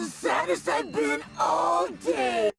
The saddest I've been all day.